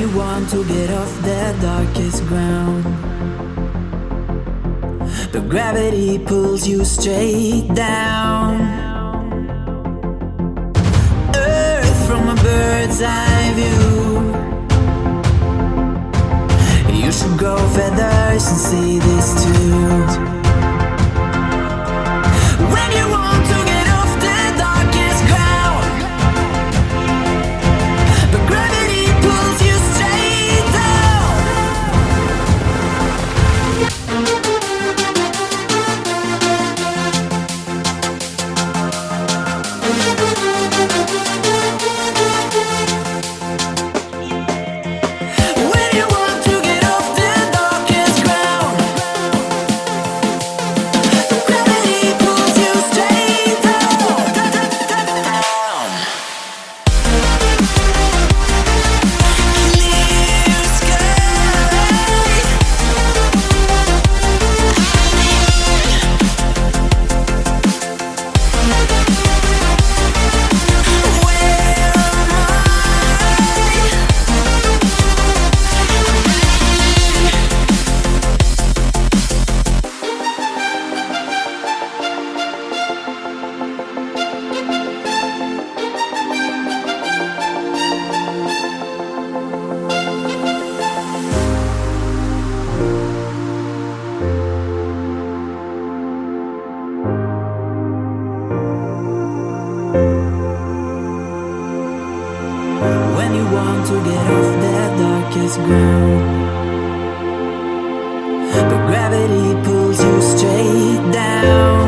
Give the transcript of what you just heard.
you want to get off the darkest ground. But gravity pulls you straight down. Earth from a bird's eye view. You should grow feathers and see this too. When you want to get When you want to get off that darkest ground But gravity pulls you straight down.